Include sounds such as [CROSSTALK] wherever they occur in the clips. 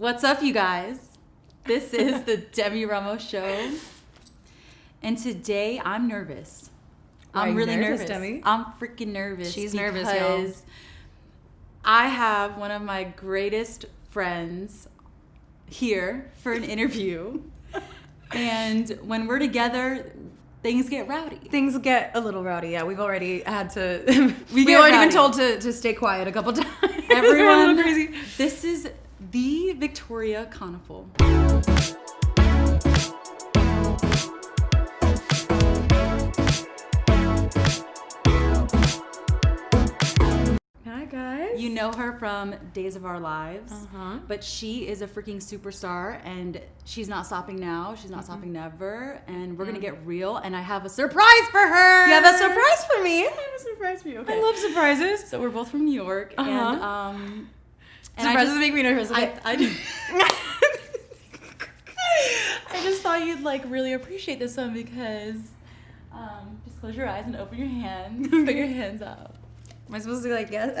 What's up, you guys? This is the [LAUGHS] Demi Ramos Show. And today I'm nervous. Why I'm really nervous, nervous. Demi? I'm freaking nervous. She's nervous, y'all. I have one of my greatest friends here for an interview. [LAUGHS] and when we're together, things get rowdy. Things get a little rowdy. Yeah, we've already had to. [LAUGHS] We have already rowdy. been told to, to stay quiet a couple times. Everyone, a crazy. This is the Victoria Konefal. Hi guys. You know her from Days of Our Lives, Uh-huh. but she is a freaking superstar and she's not stopping now. She's not stopping never. And we're gonna get real. And I have a surprise for her. You have a surprise for me. I have a surprise for you. Okay. I love surprises. So we're both from New York, and Uh-huh. um, and I surprises just, make me nervous. I, okay? I, [LAUGHS] I just thought you'd like really appreciate this one because um, just close your eyes and open your hands. [LAUGHS] Put your hands up. Am I supposed to be like yes? [LAUGHS]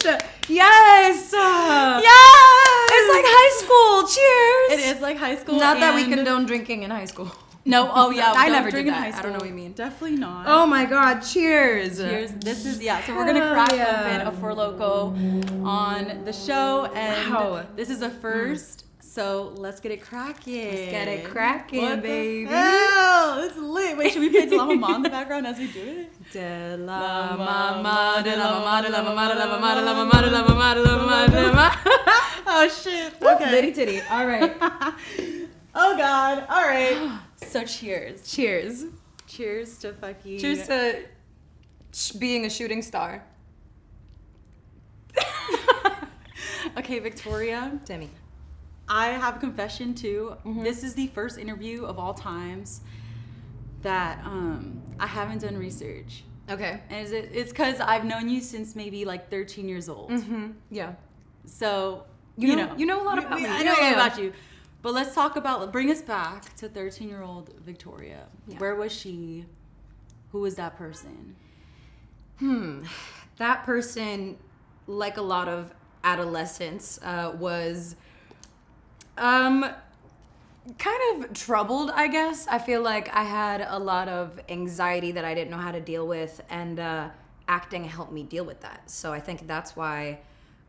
Surprise! yes. yes! It's like high school. Cheers. It is like high school. Not that we condone drinking in high school. No, oh yeah, I never drink did in that. high I don't know what you mean. Definitely not. Oh my god, cheers. Cheers. This is yeah. So we're gonna Hell crack yeah. open a Four Loco on the show, and Wow. this is a first. So let's get it cracking. Let's get it cracking, What the baby. hell? It's lit. Wait, should we play De La Mama in the background as we do it? De La la mama, mama, de de la la mama, de la mama, de la mama, de la mama, mama, de la mama, de la mama, de la mama. Oh shit. Okay. Litty titty. All right. oh god. All right. So cheers. Cheers. Cheers to fucking. Cheers to sh- being a shooting star. [LAUGHS] Okay, Victoria. Demi. I have a confession too. Mhm. This is the first interview of all times that um, I haven't done research, Okay. and is it, it's because I've known you since maybe like 13 years old. Mm-hmm. Yeah. So You you, know- know, you know a lot about we- me. I Yeah, know a lot yeah. about you. But let's talk about bring us back to 13 year old Victoria. Yeah. Where was she? Who was that person? Hmm. That person, like a lot of adolescents, uh, was um kind of troubled, I guess. I feel like I had a lot of anxiety that I didn't know how to deal with, and uh, acting helped me deal with that. So I think that's why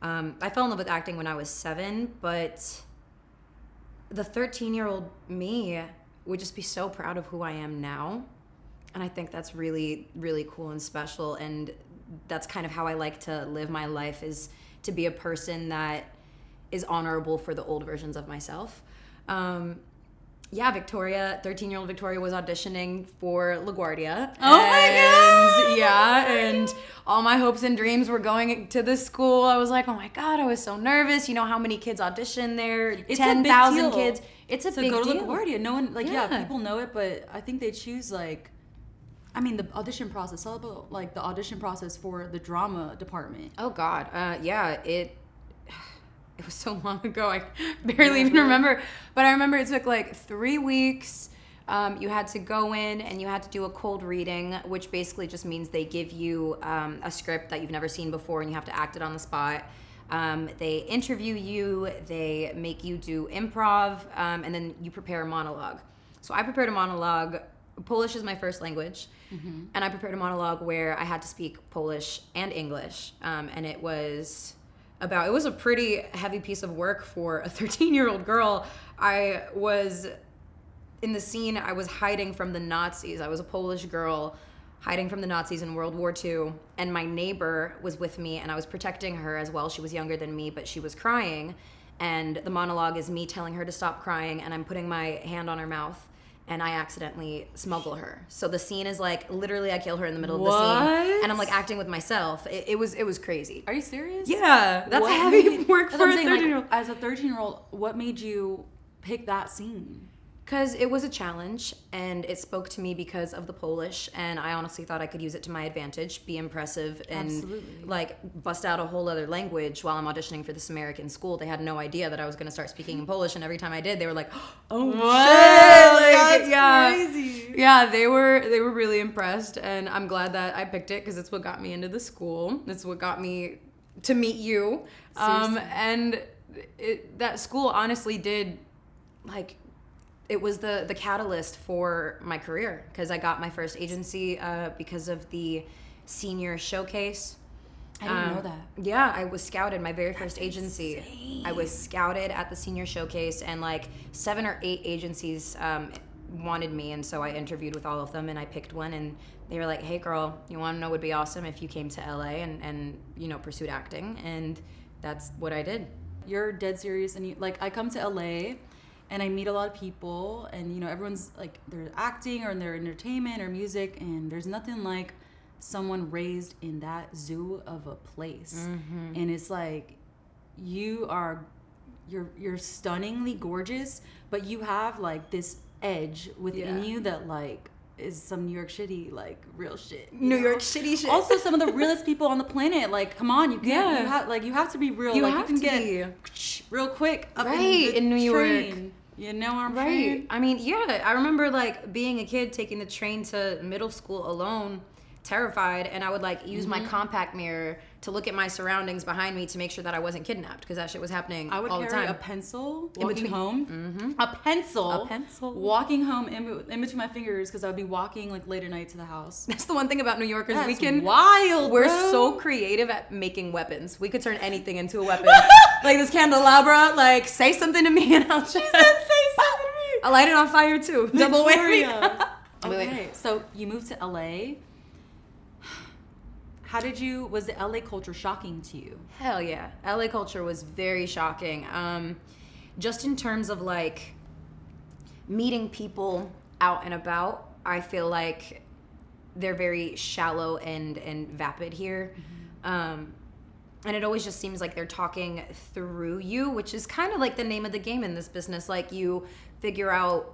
um, I fell in love with acting when I was seven, but the 13 year old me would just be so proud of who I am now. And I think that's really, really cool and special. And that's kind of how I like to live my life is to be a person that is honorable for the old versions of myself. Um, yeah, Victoria, 13 year old Victoria was auditioning for LaGuardia. Oh my God! Yeah, and all my hopes and dreams were going to this school. I was like, oh my God, I was so nervous. You know how many kids audition there? It's a big 10,000 deal kids. It's a to big go to. LaGuardia. No one like yeah. Yeah. people know it, but I think they choose like I mean the audition process, all about like the audition process for the drama department. Oh God, uh, yeah, it. It was so [LAUGHS] long ago. I [LAUGHS] barely even remember. But I remember it took like three weeks. Um, you had to go in and you had to do a cold reading, which basically just means they give you um, a script that you've never seen before and you have to act it on the spot. Um, they interview you, they make you do improv, um, and then you prepare a monologue. So I prepared a monologue. Polish is my first language, and I prepared a monologue where I had to speak Polish and English, um, and it was about. It was a pretty heavy piece of work for a [LAUGHS] 13 year old girl. I was in the scene. I was hiding from the Nazis. I was a Polish girl hiding from the Nazis in World War II, and my neighbor was with me, and I was protecting her as well. She was younger than me, but she was crying, and the monologue is me telling her to stop crying, and I'm putting my hand on her mouth. And I accidentally smuggle her. So the scene is like literally I kill her in the middle of the scene, and I'm like acting with myself. It, it was it was crazy. Are you serious? Yeah, that's What heavy made- work for what a I'm saying, like, 13 year old. As a 13 year old, what made you pick that scene? Because it was a challenge and it spoke to me because of the Polish, and I honestly thought I could use it to my advantage, be impressive, and Absolutely. like bust out a whole other language while I'm auditioning for this American school. They had no idea that I was going to start speaking in Polish, and every time I did, they were like, [GASPS] "Oh What? shit!" Like, That's yeah, crazy. yeah, they were they were really impressed, and I'm glad that I picked it because it's what got me into the school. It's what got me to meet you. Um, and it, that school honestly did like it was the the catalyst for my career because I got my first agency uh, because of the senior showcase. I didn't know Um, that. Yeah, I was scouted. My very first agency. I was scouted at the senior showcase, and like seven or eight agencies um, wanted me, and so I interviewed with all of them, and I picked one, and they were like, "Hey, girl, you want to know? Would be awesome if you came to LA and and you know pursued acting," and that's what I did. You're dead serious, and you like I come to LA, and I meet a lot of people, and you know everyone's like they're acting or in their entertainment or music, and there's nothing like someone raised in that zoo of a place, Mm-hmm. and it's like you are you're you're stunningly gorgeous, but you have like this edge within Yeah. you that like is some New York City like real shit. New know? York City shit. Also, some of the [LAUGHS] realest people on the planet. Like, come on, you can't. Yeah. You have like you have to be real. You like, have you to can be. get real quick up Right, in, the in New York. You know I'm Right. saying? I mean, yeah, I remember like being a kid taking the train to middle school alone, terrified, and I would like use Mm-hmm. my compact mirror to look at my surroundings behind me to make sure that I wasn't kidnapped because that shit was happening I would all the carry time. a pencil In walking between- home. A pencil. A pencil. Walking home in, in between my fingers because I would be walking like late at night to the house. [LAUGHS] That's the one thing about New Yorkers. we can wild. We're bro. so creative at making weapons. We could turn anything into a weapon. [LAUGHS] like this candelabra, like say something to me and I'll just say [LAUGHS] something to me. I'll light it on fire too. Double whammy. Okay, so you moved to LA. How did you? Was the LA culture shocking to you? Hell yeah. LA culture was very shocking. Um, just in terms of like meeting people out and about, I feel like they're very shallow and and vapid here. Um, and it always just seems like they're talking through you, which is kind of like the name of the game in this business. Like you figure out,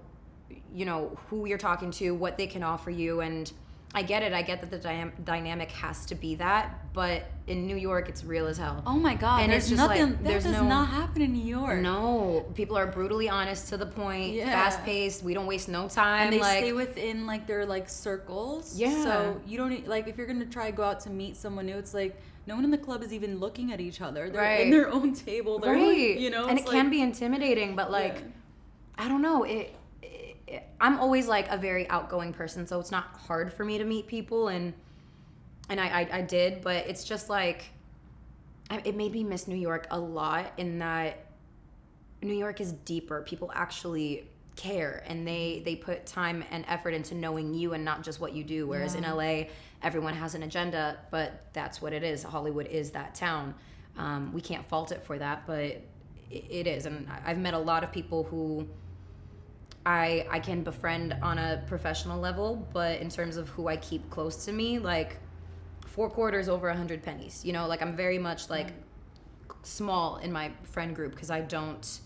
you know, who you're talking to, what they can offer you, and I get it. I get that the dy- dynamic has to be that, but in New York, it's real as hell. Oh my god! And there's it's just like, nothing. that there's does no- not happen in New York. No, people are brutally honest to the point, Yeah. fast paced. We don't waste no time. and they like, stay within like their like circles. Yeah. So you don't like if you're gonna try to go out to meet someone new, it's like no one in the club is even looking at each other. They're in their own table. They're like, right? you know, and it it's can be intimidating, but like, Yeah. I don't know. It- I'm always like a very outgoing person, so it's not hard for me to meet people, and and I I, I did, but it's just like, I, it made me miss New York a lot in that New York is deeper. People actually care and they they put time and effort into knowing you and not just what you do whereas in LA everyone has an agenda but that's what it is. Hollywood is that town. Um, we can't fault it for that but it, it is and I've met a lot of people who I I can befriend on a professional level but in terms of who I keep close to me like four quarters over a hundred pennies you know like I'm very much like small in my friend group because I don't.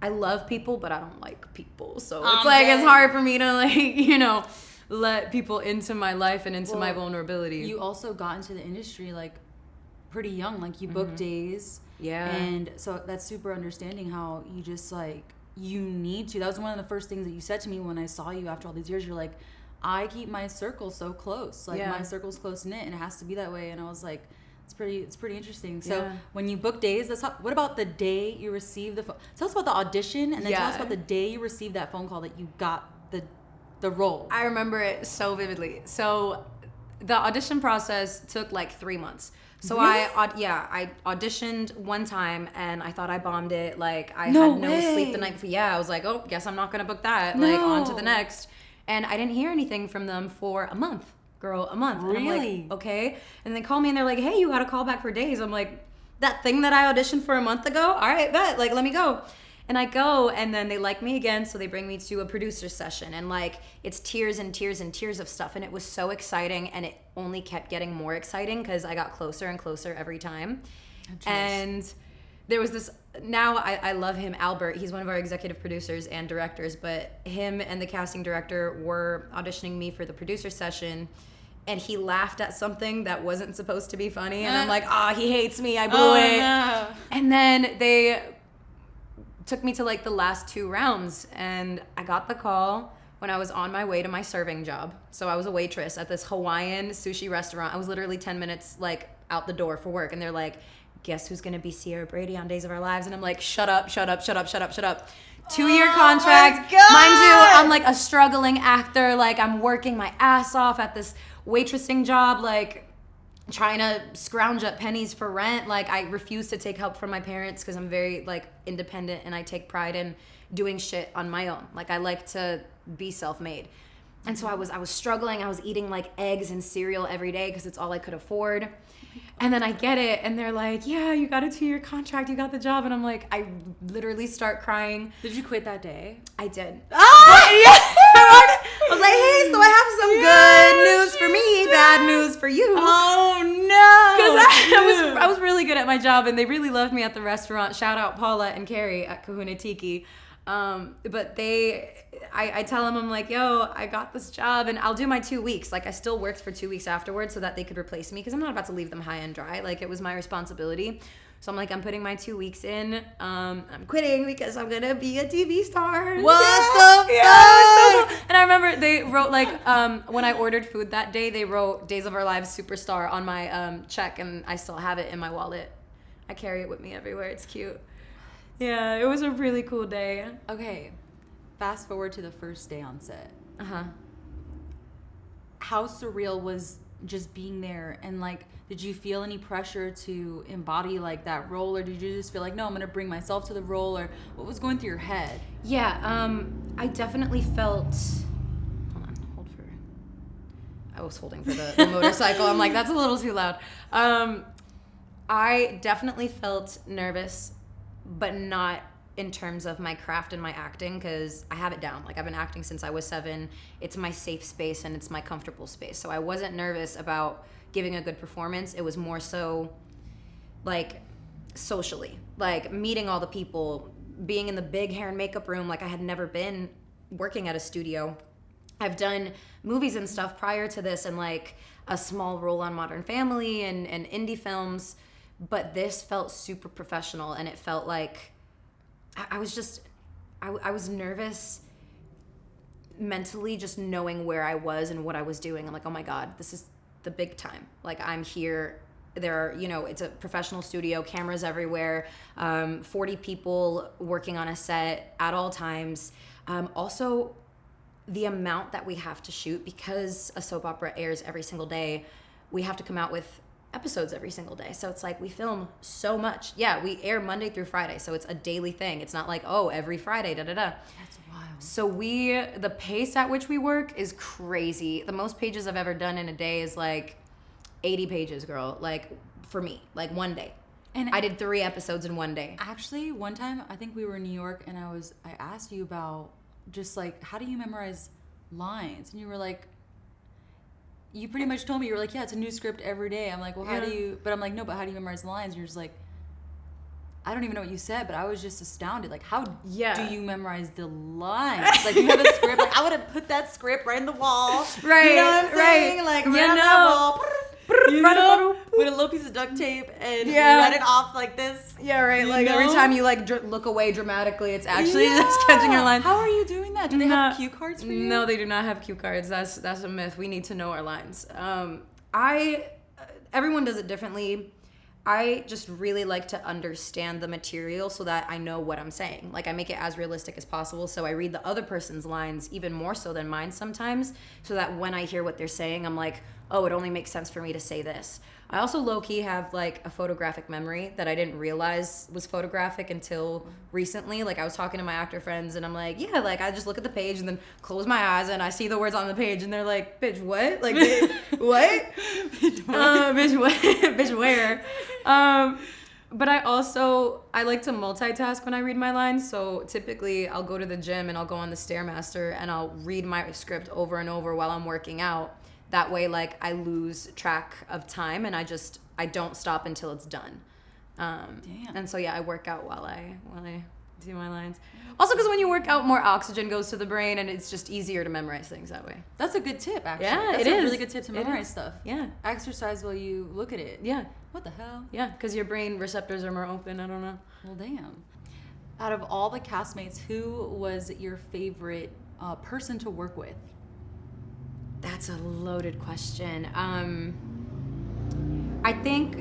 I love people, but I don't like people. So it's I'm like it's hard for me to [LAUGHS] like you know let people into my life and into my vulnerability. You also got into the industry like pretty young. Like you booked days. Mm-hmm. Yeah. And so that's super understanding how you just like you need to. That was one of the first things that you said to me when I saw you after all these years. You're like, I keep my circle so close. Like Yeah. my circle's close knit and it has to be that way. And I was like, it's pretty it's pretty interesting. So Yeah. when you book days, that's how, what about the day you received the phone? Tell us about the audition and then tell us about the day you received that phone call that you got the the role. I remember it so vividly. So the audition process took like three months. So I, aud- yeah, I auditioned one time and I thought I bombed it. Like I No had no sleep the night before. Yeah, I was like, oh, guess I'm not gonna book that. Like on to the next. And I didn't hear anything from them for a month, girl, a month. And I'm Really? like, okay. And they call me and they're like, hey, you got a call back for days. I'm like, that thing that I auditioned for a month ago. All right, bet. Like, let me go. And I go, and then they like me again, so they bring me to a producer session, and like it's tears and tears and tears of stuff, and it was so exciting, and it only kept getting more exciting because I got closer and closer every time. And there was this. Now I, I love him, Albert. He's one of our executive producers and directors, but him and the casting director were auditioning me for the producer session. And he laughed at something that wasn't supposed to be funny, and I'm [GASPS] like, ah, he hates me. I blew Oh, it. no. And then they took me to like the last two rounds and I got the call when I was on my way to my serving job. So I was a waitress at this Hawaiian sushi restaurant. I was literally 10 minutes like out the door for work, and they're like, "Guess who's gonna be Ciara Brady on Days of Our Lives?" And I'm like, "Shut up, shut up, shut up, shut up, shut up." Two year Oh contract, mind you. I'm like a struggling actor. Like I'm working my ass off at this waitressing job. Like trying to scrounge up pennies for rent. Like I refuse to take help from my parents because I'm very like independent and I take pride in doing shit on my own. Like I like to be self-made. And so I was I was struggling. I was eating like eggs and cereal every day because it's all I could afford. And then I get it and they're like, "Yeah, you got a 2-year contract. You got the job." And I'm like, I literally start crying. Did you quit that day? I did. Ah! [LAUGHS] I was like, "Hey, so I have some good my job, and they really loved me at the restaurant. Shout out Paula and Carrie at Kahuna Tiki. Um, but they, I, I tell them I'm like, yo, I got this job, and I'll do my two weeks. Like I still worked for two weeks afterwards, so that they could replace me because I'm not about to leave them high and dry. Like it was my responsibility. So I'm like, I'm putting my two weeks in. Um, I'm quitting because I'm gonna be a TV star. What Yeah. the Yeah, it was so fuck? cool. And I remember they wrote like um, when I ordered food that day, they wrote "Days of Our Lives Superstar" on my um, check, and I still have it in my wallet. I carry it with me everywhere. It's cute. Yeah, it was a really cool day. Okay, fast forward to the first day on set. Uh huh. How surreal was just being there and like did you feel any pressure to embody like that role or did you just feel like no i'm gonna bring myself to the role or what was going through your head Yeah, um, I definitely felt. Hold on, hold for. I was holding for the, the motorcycle. I'm like, that's a little too loud. Um, I definitely felt nervous, but not in terms of my craft and my acting because I have it down. Like I've been acting since I was seven. It's my safe space and it's my comfortable space. So I wasn't nervous about giving a good performance. It was more so like socially, like meeting all the people, being in the big hair and makeup room like I had never been working at a studio. I've done movies and stuff prior to this and like a small role on Modern Family and, and indie films, but this felt super professional and it felt like I, I was just, I, I was nervous mentally just knowing where I was and what I was doing. I'm like, oh my God, this is the big time. Like I'm here. There are, you know, it's a professional studio, cameras everywhere, um, 40 people working on a set at all times. Um, also, the amount that we have to shoot because a soap opera airs every single day, we have to come out with episodes every single day. So it's like we film so much. Yeah, we air Monday through Friday, so it's a daily thing. It's not like, oh, every Friday, da da da. that's wild So we the pace at which we work is crazy. The most pages I've ever done in a day is like 80 pages, girl. Like for me, like one day. and I did 3 episodes in one day. actually one time i think we were in new york and i was i asked you about just like how do you memorize lines and you were like you pretty much told me you were like yeah it's a new script every day i'm like well how do you but i'm like no but how do you memorize lines and you're just like I don't even know what you said, but I was just astounded. Like, how Yeah. do you memorize the lines? Like, you have a script. Like, I would have put that script right in the wall. Right, You know what I'm right. saying? Like, You right on know. wall. You Right know, up- with a little piece of duct tape and Yeah. write it off like this. Yeah, right. You Like every time you like dr- look away dramatically, it's actually just [LAUGHS] catching your line. How are you doing that? Do they have cue cards for you? No, they do not have cue cards. That's that's a myth. We need to know our lines. Um, I uh, everyone does it differently. I just really like to understand the material so that I know what I'm saying. Like I make it as realistic as possible. So I read the other person's lines even more so than mine sometimes, so that when I hear what they're saying, I'm like, oh, it only makes sense for me to say this. I also low key have like a photographic memory that I didn't realize was photographic until recently. Like I was talking to my actor friends and I'm like, yeah, like I just look at the page and then close my eyes and I see the words on the page and they're like, bitch, what? Like, [LAUGHS] what? uh, bitch, what? [LAUGHS] bitch, where? Um, but I also I like to multitask when I read my lines. So typically I'll go to the gym and I'll go on the stairmaster and I'll read my script over and over while I'm working out. That way, like I lose track of time and I just I don't stop until it's done. Um, Damn. And so yeah, I work out while I while I do my lines. Also, because when you work out, more oxygen goes to the brain and it's just easier to memorize things that way. That's a good tip, actually. Yeah, That's it a is. really good tip to memorize stuff. Yeah, Exercise while you look at it. yeah. What the hell? Yeah, because your brain receptors are more open. I don't know. Well, damn. Out of all the castmates, who was your favorite uh, person to work with? That's a loaded question. Um, I think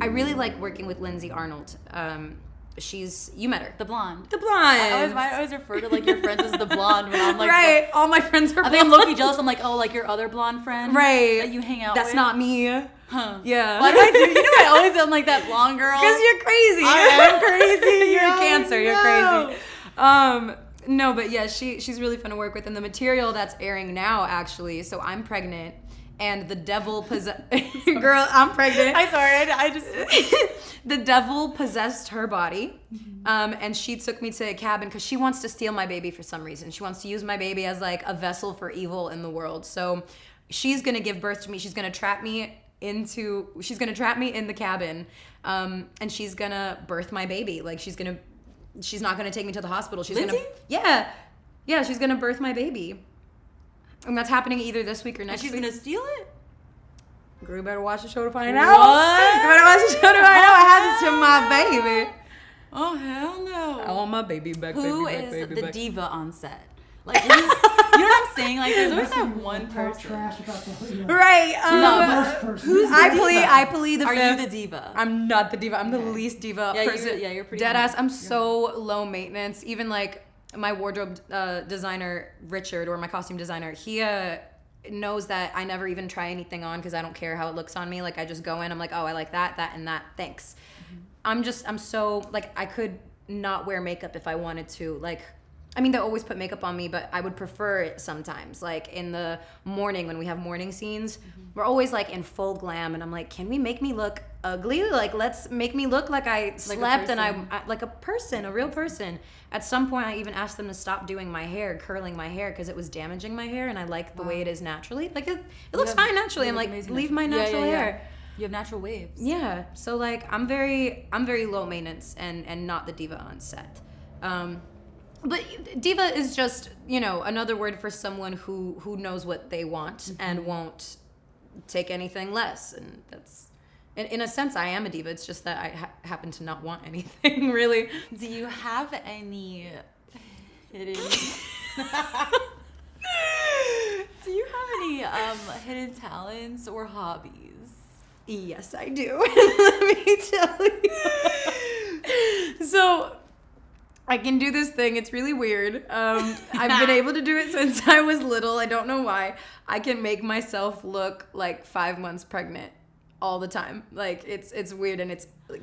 I really like working with Lindsay Arnold. Um, she's you met her, The blonde. the blonde. I always, I always refer to like your friends as the blonde when I'm like, right. All my friends are. I think I'm blonde. low jealous. I'm like, oh, like your other blonde friend, Right. That you hang out. With. That's with? not me. Huh. Yeah. Why do I do? You know, I always am like that blonde girl. [LAUGHS] Because you're crazy. I am crazy. [LAUGHS] you're a cancer. You're crazy. Um, no, but yeah, she she's really fun to work with, and the material that's airing now actually. So I'm pregnant, and the devil possess. [LAUGHS] Girl, I'm pregnant. I'm sorry. I, I just. [LAUGHS] the devil possessed her body, Mm-hmm. um, and she took me to a cabin because she wants to steal my baby for some reason. She wants to use my baby as like a vessel for evil in the world. So she's gonna give birth to me. She's gonna trap me into. She's gonna trap me in the cabin, um, and she's gonna birth my baby. Like she's gonna. She's not gonna take me to the hospital. She's Lindsay? gonna. Yeah, yeah. She's gonna birth my baby, and that's happening either this week or And next she's week. gonna steal it. Girl, you better watch the show to find What? out. You better watch the show to find out what happens to my baby. Oh hell no. I want my baby back. Who baby back, is baby the back. diva on set? Like, you know what I'm saying? Like, there's always that one person. trash about the you know, Right. Um, No, first person. Who's the I diva? plead. I plead the Are fifth. you the diva? I'm not the diva. I'm the Okay. least diva Yeah, you're- person. yeah, you're pretty dead ass. I'm so low maintenance. Even like my wardrobe uh, designer Richard or my costume designer, he uh, knows that I never even try anything on because I don't care how it looks on me. Like I just go in. I'm like, oh, I like that, that, and that. Thanks. Mm-hmm. I'm just. I'm so like I could not wear makeup if I wanted to. Like. I mean, they always put makeup on me, but I would prefer it sometimes. Like in the morning when we have morning scenes, we're always like in full glam, and I'm like, can we make me look ugly? Like, let's make me look like I slept and I, person. I like a person, a real person. At some point, I even asked them to stop doing my hair, curling my hair, because it was damaging my hair, and I like the way it is naturally. Like it, it looks have- fine naturally. I'm like, leave my natural Yeah, yeah, yeah. hair. You have natural waves. Yeah. So like I'm very I'm very low maintenance and and not the diva on set. Um but diva is just, you know, another word for someone who who knows what they want and won't take anything less and that's in, in a sense I am a diva. It's just that I ha- happen to not want anything [LAUGHS] really. Do you have any hidden? [LAUGHS] Do you have any um, hidden talents or hobbies? Yes, I do. [LAUGHS] Let me tell you. so, I can do this thing. It's really weird. Um, [LAUGHS] I've been able to do it since [LAUGHS] I was little. I don't know why. I can make myself look like five months pregnant all the time. Like it's it's weird and it's. Like,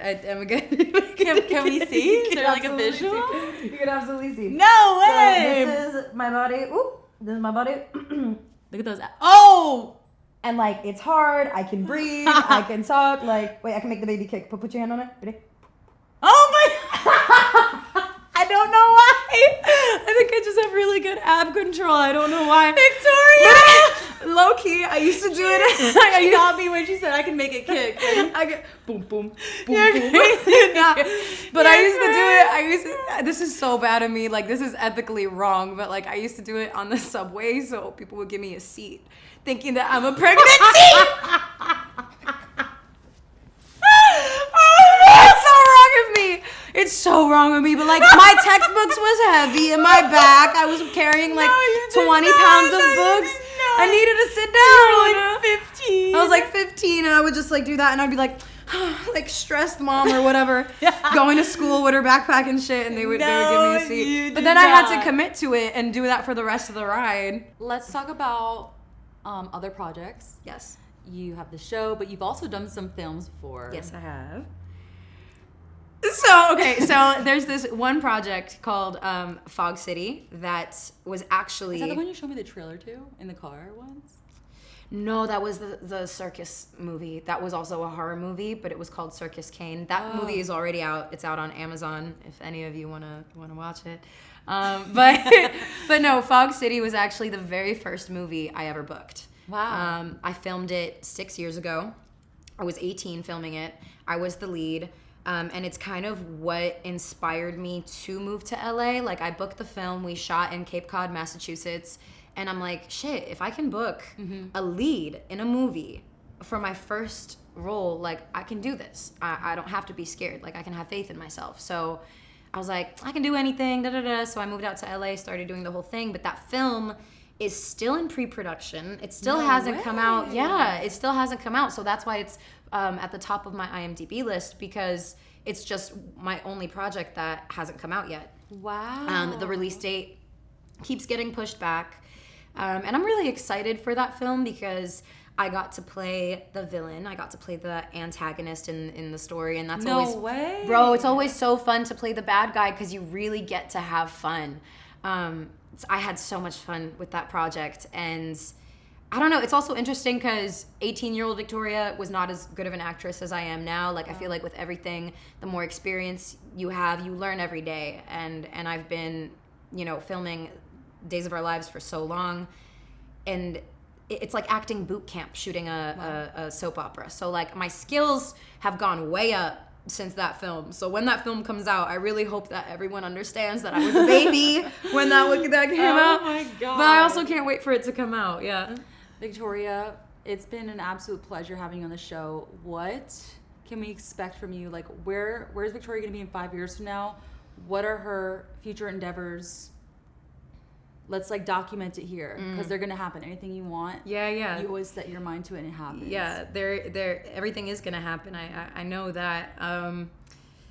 I, am [LAUGHS] good. Can- can we see? Is there, like, a visual? see. You can absolutely see. No way. So this is my body. Ooh, this is my body. Look at those. Oh! and like it's hard. I can breathe. I can talk. Like wait, I can make the baby kick. Put put your hand on it. Ready? Oh my! I don't know why. I think I just have really good ab control. I don't know why. Victoria! [LAUGHS] Low key, I used to do it. I used got me when she said I can make it kick. [LAUGHS] I get boom, boom, boom, You're boom. crazy. [LAUGHS] Nah, but I You're used to do it. I used to. This is so bad of me. Like this is ethically wrong. But like I used to do it on the subway, so people would give me a seat, thinking that I'm a pregnancy. it's so wrong of me. It's so wrong of me. But like my textbooks was heavy in my back. I was carrying like No, 20 not. pounds of No, books. I needed to sit down. like 15. I was like 15 and I would just like do that and I'd be like [SIGHS] like stressed mom or whatever [LAUGHS] going to school with her backpack and shit and they would, they would give me a you seat. But did then I had to commit to it and do that for the rest of the ride. Let's talk about um, other projects. Yes. You have the show, but you've also done some films before. Yes, I have. Okay, so there's this one project called um, Fog City that was actually Is that the one you showed me the trailer to in the car once? No, that was the the circus movie. That was also a horror movie, but it was called Circus Kane. That movie is already out. It's out on Amazon if any of you wanna wanna watch it. Um, [LAUGHS] but but no, Fog City was actually the very first movie I ever booked. Wow. Um, I filmed it six years ago. I was 18 filming it. I was the lead. Um, and it's kind of what inspired me to move to LA. Like, I booked the film, we shot in Cape Cod, Massachusetts. And I'm like, shit, if I can book a lead in a movie for my first role, like, I can do this. I, I don't have to be scared. Like, I can have faith in myself. So I was like, I can do anything, da da da. So I moved out to LA, started doing the whole thing. But that film is still in pre-production. It still No hasn't come out. Yeah, it still hasn't come out. So that's why it's um, at the top of my IMDb list because it's just my only project that hasn't come out yet. Wow. Um, the release date keeps getting pushed back. Um, and I'm really excited for that film because I got to play the villain. I got to play the antagonist in, in the story. And that's No always, way. bro, it's always so fun to play the bad guy because you really get to have fun. Um, I had so much fun with that project. And I don't know, it's also interesting because 18 year old Victoria was not as good of an actress as I am now. Like, I feel like with everything, the more experience you have, you learn every day. And, and I've been, you know, filming Days of Our Lives for so long. And it's like acting boot camp shooting a, a, a soap opera. So, like, my skills have gone way up since that film. So when that film comes out, I really hope that everyone understands that I was a baby [LAUGHS] when that that came Oh out. But I also can't wait for it to come out. Yeah. Victoria, it's been an absolute pleasure having you on the show. What can we expect from you? Like, where where's Victoria going to be in five years from now? What are her future endeavors? Let's like document it here because they're going to happen. Anything you want, Yeah, yeah. you always set your mind to it and it happens. yeah, there, there, everything is gonna happen. I, I, I know that. Um,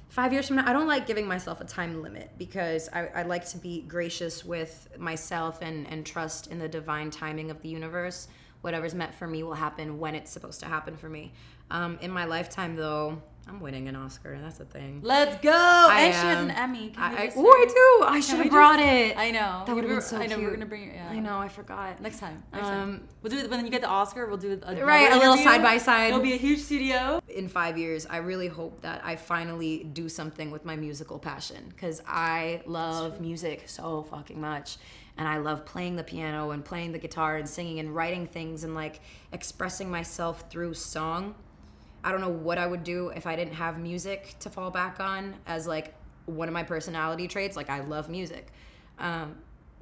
five years from now, I don't like giving myself a time limit because I, I like to be gracious with myself and and trust in the divine timing of the universe. Whatever's meant for me will happen when it's supposed to happen for me. Um, in my lifetime, though, I'm winning an Oscar. That's a thing. Let's go. I and she has an Emmy. I, I, oh, I do. I should have brought just- it. I know. That would've We been were- so I know. We're gonna bring it. Yeah. I know. I forgot. Next time. Next time. Um, We'll do it when you get the Oscar. We'll do a Right, a little side by side. It'll be a huge studio. in five years, I really hope that I finally do something with my musical passion because I love music so fucking much. And I love playing the piano and playing the guitar and singing and writing things and like expressing myself through song. I don't know what I would do if I didn't have music to fall back on as like one of my personality traits. Like, I love music. Um,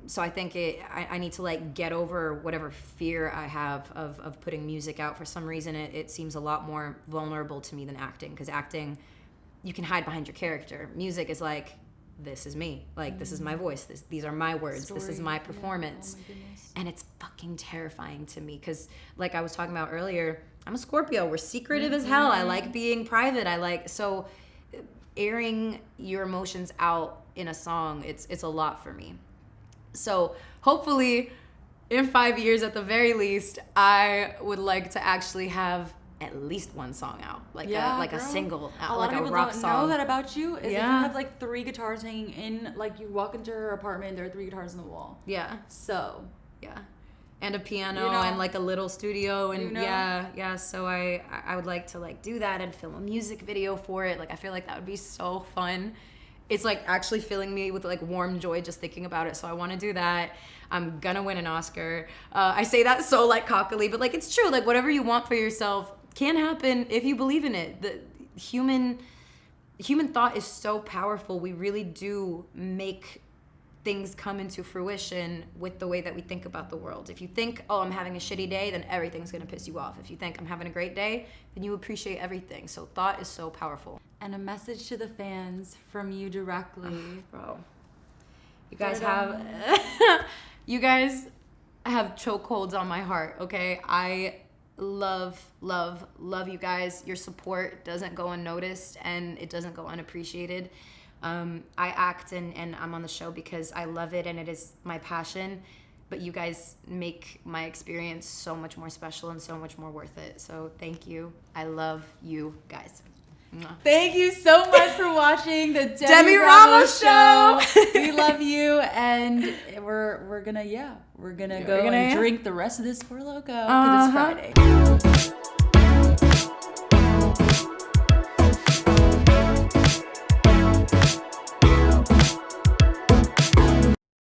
so I think it, I, I need to like get over whatever fear I have of, of putting music out. For some reason, it, it seems a lot more vulnerable to me than acting because acting, you can hide behind your character. Music is like, this is me. Like, this is my mm. voice. This, these are my words. this is Story. my Yeah. performance. Oh my and it's fucking terrifying to me because, like I was talking about earlier, I'm a Scorpio. We're secretive as hell. I like mm-hmm. being private. I like, so airing your emotions out in a song, it's, it's a lot for me. So hopefully, in five years at the very least, I would like to actually have at least one song out, like Yeah, a like a girl. single, A out, lot like a rock don't song. know that about you. Is that Yeah. you have like three guitars hanging in. Like you walk into her apartment, there are three guitars on the wall. yeah, So yeah, and a piano You know. and like a little studio and You know. yeah, yeah. So I I- I would like to like do that and film a music video for it. Like I feel like that would be so fun. It's like actually filling me with like warm joy just thinking about it. So I want to do that. I'm gonna win an Oscar. Uh, I say that so like cockily, but like it's true. Like whatever you want for yourself can happen if you believe in it. The human human thought is so powerful. We really do make things come into fruition with the way that we think about the world. If you think, oh, I'm having a shitty day, then everything's gonna piss you off. If you think I'm having a great day, then you appreciate everything. So thought is so powerful. and a message to the fans from you directly. [SIGHS] Bro. You guys have [LAUGHS] you guys have chokeholds on my heart, okay? I love, love, love you guys. Your support doesn't go unnoticed and it doesn't go unappreciated. Um, I act and, and I'm on the show because I love it and it is my passion. But you guys make my experience so much more special and so much more worth it. So thank you. I love you guys. [LAUGHS] Thank you so much for watching the [LAUGHS] Demi, Demi Ramos, Ramos show. Show. we [LAUGHS] love you, and we're we're gonna yeah, we're gonna Yeah, go we're gonna, and yeah. drink the rest of this Four Loco because Uh-huh. it's Friday.